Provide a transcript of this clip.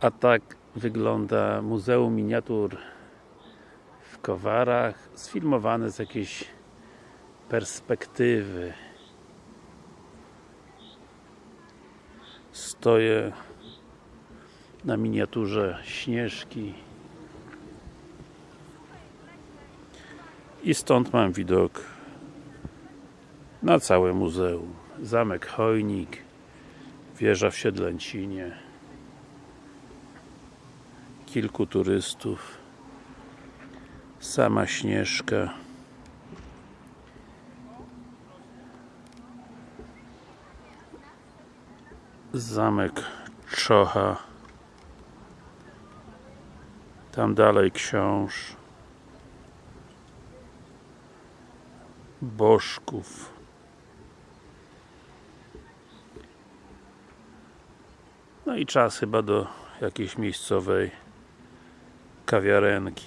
A tak wygląda Muzeum Miniatur w Kowarach sfilmowane z jakiejś perspektywy. Stoję na miniaturze Śnieżki. I stąd mam widok na całe muzeum. Zamek Chojnik wieża w Siedlęcinie kilku turystów. Sama Śnieżka. Zamek Czocha. Tam dalej książ. Bożków. No i czas chyba do jakiejś miejscowej kawiarenki